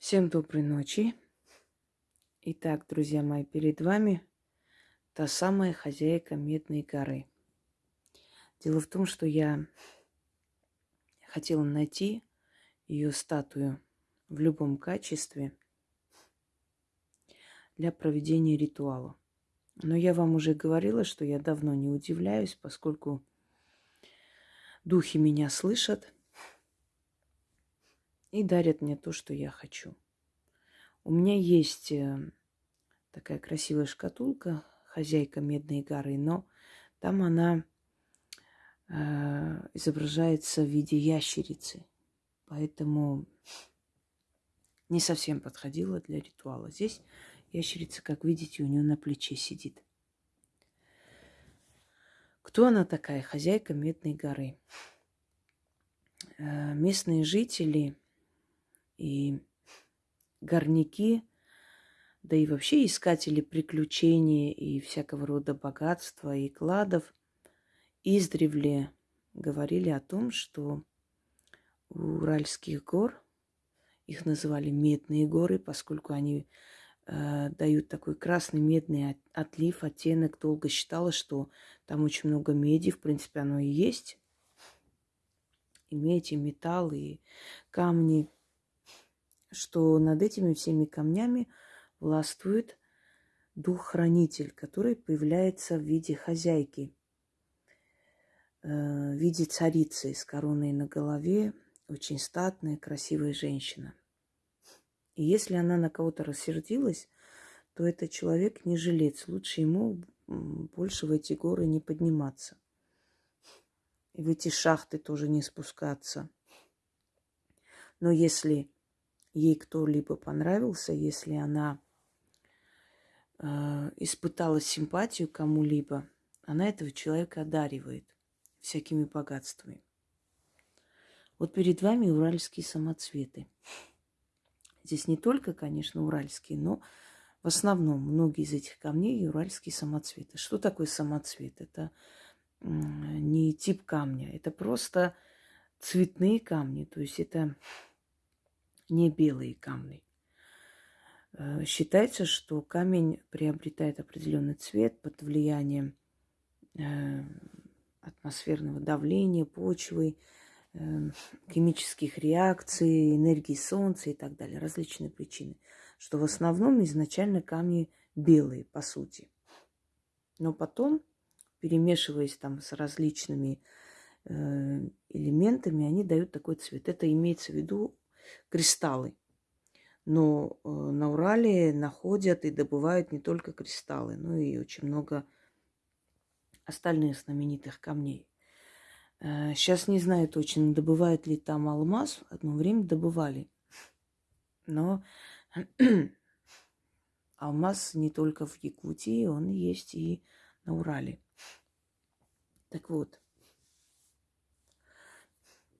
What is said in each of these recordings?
Всем доброй ночи. Итак, друзья мои, перед вами та самая хозяйка Медной горы. Дело в том, что я хотела найти ее статую в любом качестве для проведения ритуала. Но я вам уже говорила, что я давно не удивляюсь, поскольку духи меня слышат и дарят мне то, что я хочу. У меня есть э, такая красивая шкатулка, хозяйка Медной горы, но там она э, изображается в виде ящерицы. Поэтому не совсем подходила для ритуала. Здесь ящерица, как видите, у нее на плече сидит. Кто она такая? Хозяйка Медной горы. Э, местные жители и горняки, да и вообще искатели приключений и всякого рода богатства и кладов издревле говорили о том, что у Уральских гор, их называли медные горы, поскольку они э, дают такой красный медный отлив, оттенок. Долго считалось, что там очень много меди, в принципе, оно и есть. И медь, и металл, и камни – что над этими всеми камнями властвует дух-хранитель, который появляется в виде хозяйки, э, в виде царицы с короной на голове, очень статная, красивая женщина. И если она на кого-то рассердилась, то этот человек не жилец. Лучше ему больше в эти горы не подниматься. И в эти шахты тоже не спускаться. Но если ей кто-либо понравился, если она э, испытала симпатию кому-либо, она этого человека одаривает всякими богатствами. Вот перед вами уральские самоцветы. Здесь не только, конечно, уральские, но в основном многие из этих камней уральские самоцветы. Что такое самоцвет? Это не тип камня, это просто цветные камни. То есть это не белые камни. Э, считается, что камень приобретает определенный цвет под влиянием э, атмосферного давления, почвы, э, химических реакций, энергии солнца и так далее. Различные причины. Что в основном изначально камни белые, по сути. Но потом, перемешиваясь там с различными элементами, они дают такой цвет. Это имеется в виду кристаллы. Но э, на Урале находят и добывают не только кристаллы, но и очень много остальных знаменитых камней. Сейчас э, не знаю точно, добывают ли там алмаз. Одно время добывали. Но алмаз не только в Якутии, он есть и на Урале. Так вот,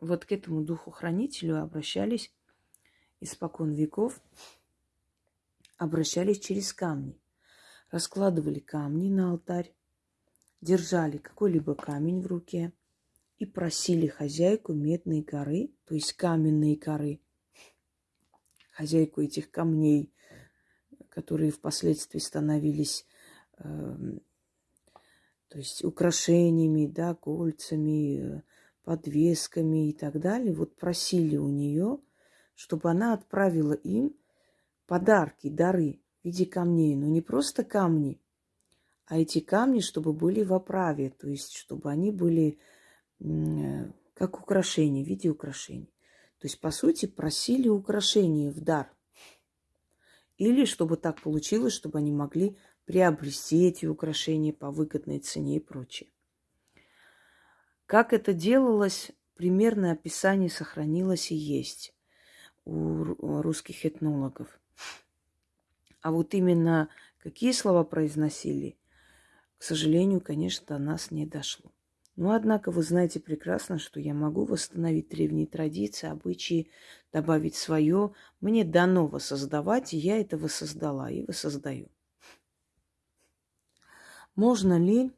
вот к этому духу-хранителю обращались испокон веков, обращались через камни. Раскладывали камни на алтарь, держали какой-либо камень в руке и просили хозяйку медной горы, то есть каменной горы, хозяйку этих камней, которые впоследствии становились э, то есть украшениями, да, кольцами, э, подвесками и так далее, вот просили у нее, чтобы она отправила им подарки, дары в виде камней. Но не просто камни, а эти камни, чтобы были в оправе, то есть чтобы они были как украшения, в виде украшений. То есть, по сути, просили украшения в дар. Или чтобы так получилось, чтобы они могли приобрести эти украшения по выгодной цене и прочее. Как это делалось, примерное описание сохранилось и есть у русских этнологов. А вот именно какие слова произносили, к сожалению, конечно, до нас не дошло. Но, однако, вы знаете прекрасно, что я могу восстановить древние традиции, обычаи, добавить свое. Мне дано воссоздавать, и я это воссоздала и воссоздаю. Можно ли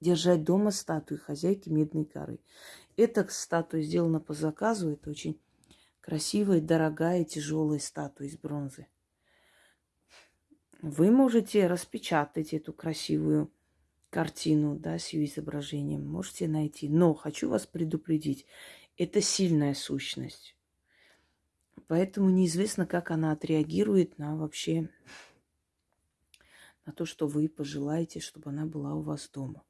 держать дома статую хозяйки Медной горы. Эта статуя сделана по заказу. Это очень красивая, дорогая, тяжелая статуя из бронзы. Вы можете распечатать эту красивую картину, да, с ее изображением, можете найти. Но хочу вас предупредить, это сильная сущность. Поэтому неизвестно, как она отреагирует на вообще на то, что вы пожелаете, чтобы она была у вас дома.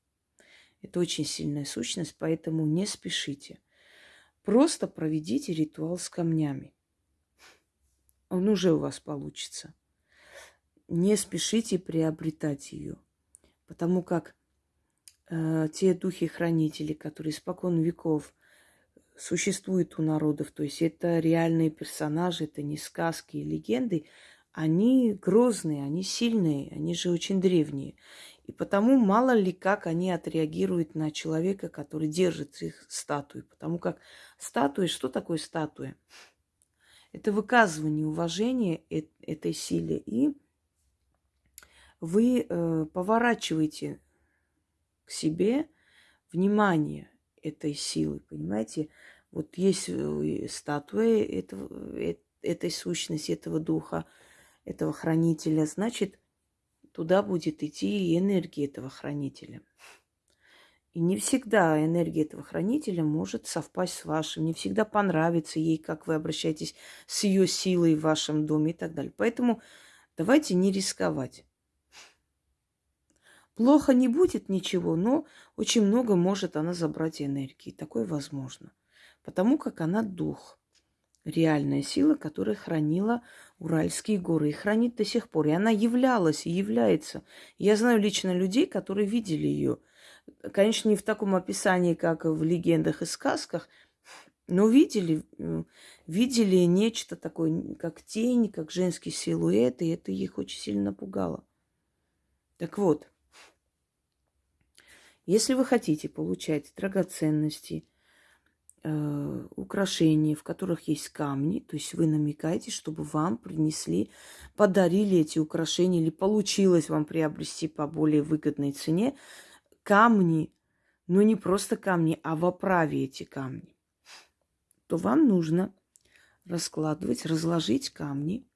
Это очень сильная сущность, поэтому не спешите. Просто проведите ритуал с камнями. Он уже у вас получится. Не спешите приобретать ее, потому как э, те духи-хранители, которые испокон веков существуют у народов, то есть это реальные персонажи, это не сказки и легенды, они грозные, они сильные, они же очень древние. И потому мало ли как они отреагируют на человека, который держит их статуи. Потому как статуя, что такое статуя? Это выказывание уважения этой силе. И вы э, поворачиваете к себе внимание этой силы, понимаете? Вот есть э, статуя этого, э, этой сущности, этого духа, этого хранителя, значит, туда будет идти и энергия этого хранителя. И не всегда энергия этого хранителя может совпасть с вашим, не всегда понравится ей, как вы обращаетесь с ее силой в вашем доме и так далее. Поэтому давайте не рисковать. Плохо не будет ничего, но очень много может она забрать энергии. Такое возможно. Потому как она дух. Реальная сила, которая хранила Уральские горы и хранит до сих пор. И она являлась и является. Я знаю лично людей, которые видели ее. Конечно, не в таком описании, как в легендах и сказках, но видели, видели нечто такое, как тень, как женский силуэт, и это их очень сильно напугало. Так вот, если вы хотите получать драгоценности, э, украшения, в которых есть камни, то есть вы намекаете, чтобы вам принесли, подарили эти украшения или получилось вам приобрести по более выгодной цене камни, но не просто камни, а в оправе эти камни, то вам нужно раскладывать, разложить камни,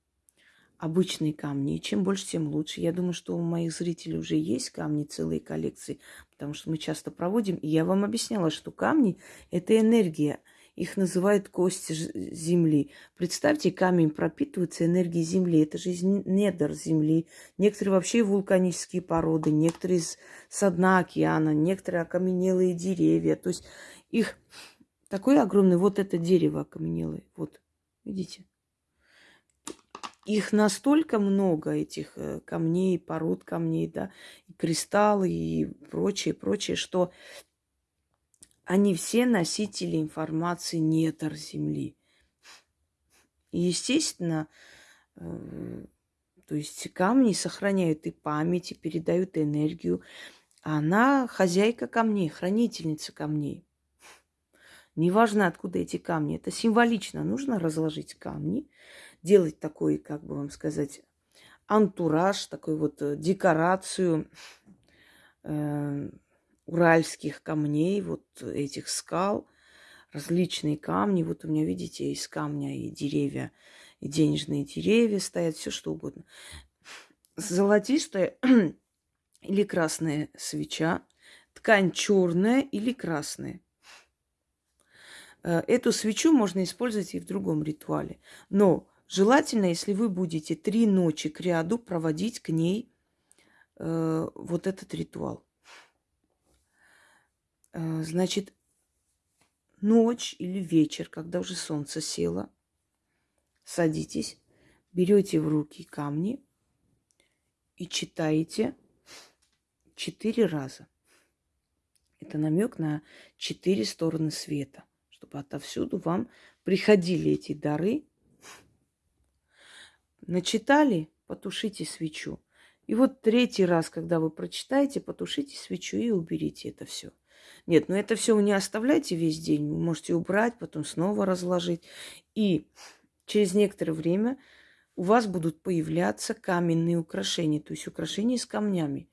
обычные камни. И чем больше, тем лучше. Я думаю, что у моих зрителей уже есть камни, целые коллекции, потому что мы часто проводим. И я вам объясняла, что камни – это энергия. Их называют кости земли. Представьте, камень пропитывается энергией земли. Это же из недр земли. Некоторые вообще вулканические породы, некоторые с, со дна океана, некоторые окаменелые деревья. То есть их такое огромное, вот это дерево окаменелое. Вот, видите? Их настолько много, этих э, камней, пород камней, да, и кристаллы и прочее, прочее, что они все носители информации недр Земли. И, естественно, э, то есть камни сохраняют и память, и передают энергию. Она хозяйка камней, хранительница камней. Неважно, откуда эти камни. Это символично. Нужно разложить камни, делать такой, как бы вам сказать, антураж, такой вот э, декорацию э, уральских камней, вот этих скал, различные камни. Вот у меня, видите, из камня и деревья, и денежные деревья стоят, все что угодно. Золотистая или красная свеча, ткань черная или красная. Э, эту свечу можно использовать и в другом ритуале. Но Желательно, если вы будете три ночи к ряду проводить к ней э, вот этот ритуал. Э, значит, ночь или вечер, когда уже солнце село, садитесь, берете в руки камни и читаете четыре раза. Это намек на четыре стороны света, чтобы отовсюду вам приходили эти дары Начитали, потушите свечу. И вот третий раз, когда вы прочитаете, потушите свечу и уберите это все. Нет, ну это все не оставляйте весь день. Вы можете убрать, потом снова разложить. И через некоторое время у вас будут появляться каменные украшения, то есть украшения с камнями.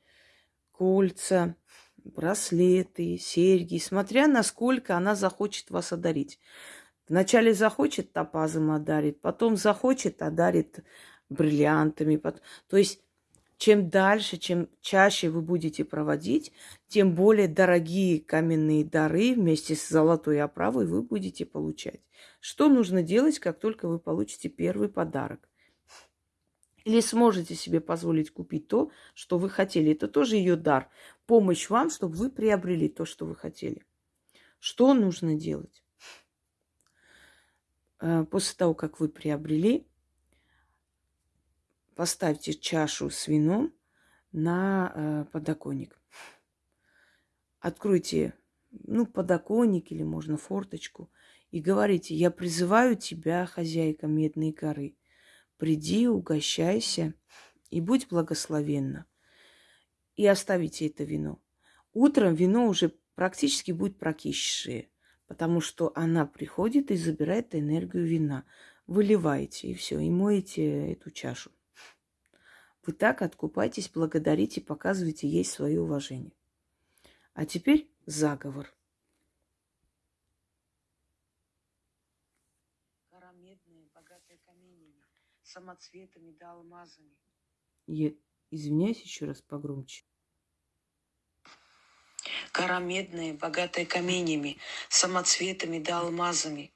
Кольца, браслеты, серьги, смотря насколько она захочет вас одарить. Вначале захочет топазом одарит, потом захочет одарит бриллиантами. То есть чем дальше, чем чаще вы будете проводить, тем более дорогие каменные дары вместе с золотой оправой вы будете получать. Что нужно делать, как только вы получите первый подарок? Или сможете себе позволить купить то, что вы хотели. Это тоже ее дар. Помощь вам, чтобы вы приобрели то, что вы хотели. Что нужно делать? Э, после того, как вы приобрели, поставьте чашу с вином на э, подоконник. Откройте, ну, подоконник или можно форточку и говорите, я призываю тебя, хозяйка Медной горы, приди, угощайся и будь благословенна. И оставите это вино. Утром вино уже практически будет прокисшее, потому что она приходит и забирает энергию вина. Выливаете и все, и моете эту чашу. Вы так откупайтесь, благодарите, показывайте ей свое уважение. А теперь заговор. Гора медная, богатая каменями, самоцветами да алмазами. Я извиняюсь еще раз погромче. Гора медная, богатая каменями, самоцветами да алмазами.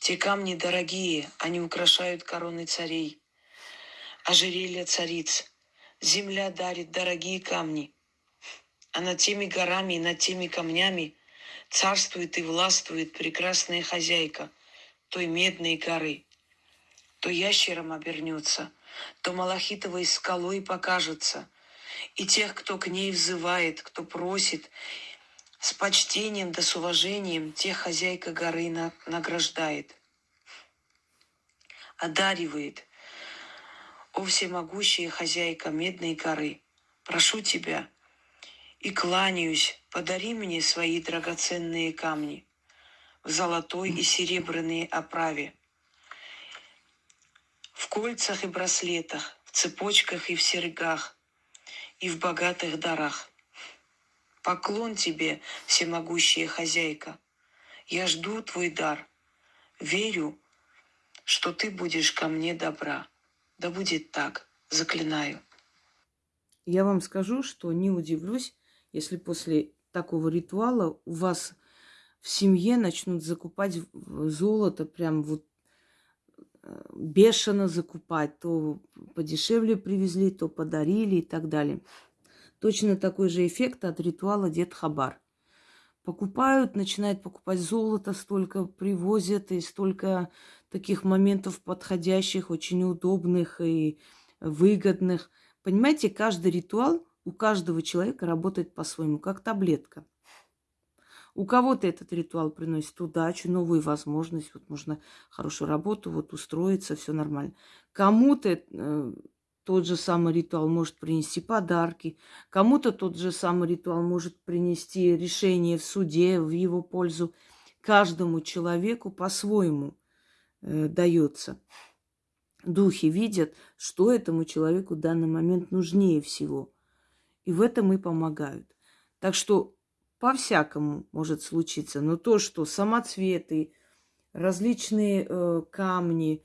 Те камни дорогие, они украшают короны царей ожерелья цариц. Земля дарит дорогие камни, а над теми горами и над теми камнями царствует и властвует прекрасная хозяйка той медной горы. То ящером обернется, то малахитовой скалой покажется. И тех, кто к ней взывает, кто просит, с почтением да с уважением, тех хозяйка горы награждает, одаривает, о всемогущая хозяйка Медной горы, прошу тебя и кланяюсь, подари мне свои драгоценные камни в золотой и серебряной оправе, в кольцах и браслетах, в цепочках и в серьгах, и в богатых дарах. Поклон тебе, всемогущая хозяйка. Я жду твой дар. Верю, что ты будешь ко мне добра. Да будет так, заклинаю. Я вам скажу, что не удивлюсь, если после такого ритуала у вас в семье начнут закупать золото прям вот бешено закупать. То подешевле привезли, то подарили и так далее. Точно такой же эффект от ритуала Дед Хабар. Покупают, начинают покупать золото, столько привозят и столько таких моментов подходящих, очень удобных и выгодных. Понимаете, каждый ритуал у каждого человека работает по-своему, как таблетка. У кого-то этот ритуал приносит удачу, новую возможность, вот можно хорошую работу, вот устроиться, все нормально. Кому-то э, тот же самый ритуал может принести подарки, кому-то тот же самый ритуал может принести решение в суде в его пользу. Каждому человеку по-своему – э, дается. Духи видят, что этому человеку в данный момент нужнее всего. И в этом и помогают. Так что по-всякому может случиться. Но то, что самоцветы, различные э, камни,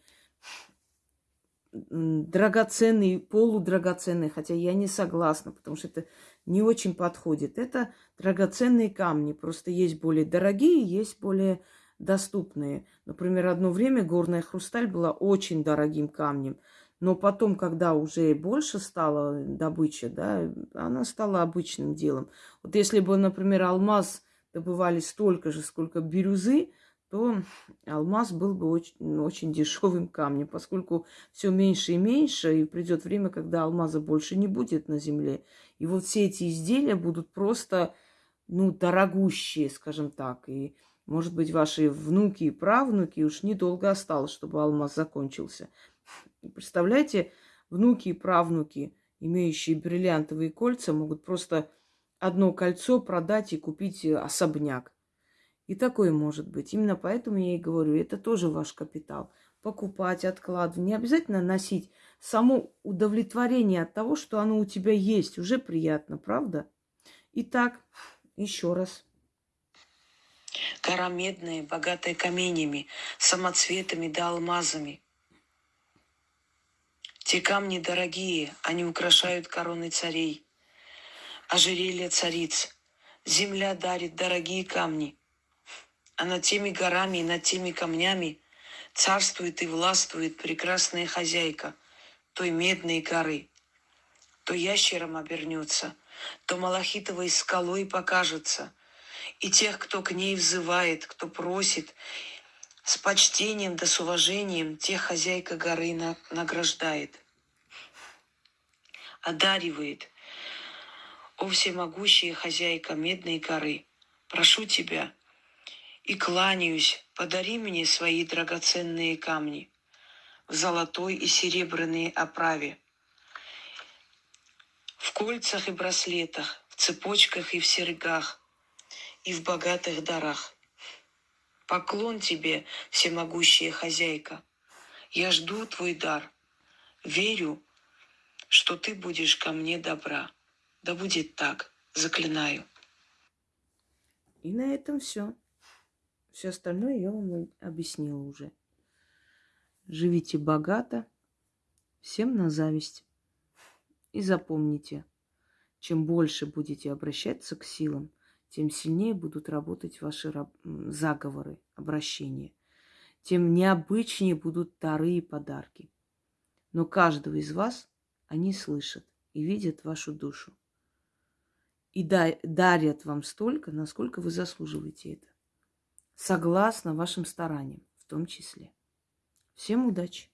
драгоценные, полудрагоценные, хотя я не согласна, потому что это не очень подходит. Это драгоценные камни. Просто есть более дорогие, есть более доступные. Например, одно время горная хрусталь была очень дорогим камнем, но потом, когда уже больше стала добыча, да, она стала обычным делом. Вот если бы, например, алмаз добывали столько же, сколько бирюзы, то алмаз был бы очень, очень дешевым камнем, поскольку все меньше и меньше, и придет время, когда алмаза больше не будет на земле. И вот все эти изделия будут просто, ну, дорогущие, скажем так, и может быть, ваши внуки и правнуки уж недолго осталось, чтобы алмаз закончился. Представляете, внуки и правнуки, имеющие бриллиантовые кольца, могут просто одно кольцо продать и купить особняк. И такое может быть. Именно поэтому я и говорю, это тоже ваш капитал. Покупать, откладывать. Не обязательно носить. Само удовлетворение от того, что оно у тебя есть, уже приятно, правда? Итак, еще раз. Гора медная, богатая каменями, самоцветами да алмазами. Те камни дорогие, они украшают короны царей. Ожерелье цариц. Земля дарит дорогие камни. А над теми горами и над теми камнями царствует и властвует прекрасная хозяйка той медной горы. То ящером обернется, то малахитовой скалой покажется. И тех, кто к ней взывает, кто просит, с почтением да с уважением, тех хозяйка горы на- награждает, одаривает. О всемогущая хозяйка медной горы, прошу тебя и кланяюсь, подари мне свои драгоценные камни в золотой и серебряной оправе, в кольцах и браслетах, в цепочках и в серьгах, и в богатых дарах. Поклон тебе, всемогущая хозяйка. Я жду твой дар. Верю, что ты будешь ко мне добра. Да будет так, заклинаю. И на этом все. Все остальное я вам объяснила уже. Живите богато, всем на зависть. И запомните, чем больше будете обращаться к силам, тем сильнее будут работать ваши заговоры, обращения. Тем необычнее будут дары и подарки. Но каждого из вас они слышат и видят вашу душу. И да- дарят вам столько, насколько вы заслуживаете это. Согласно вашим стараниям в том числе. Всем удачи!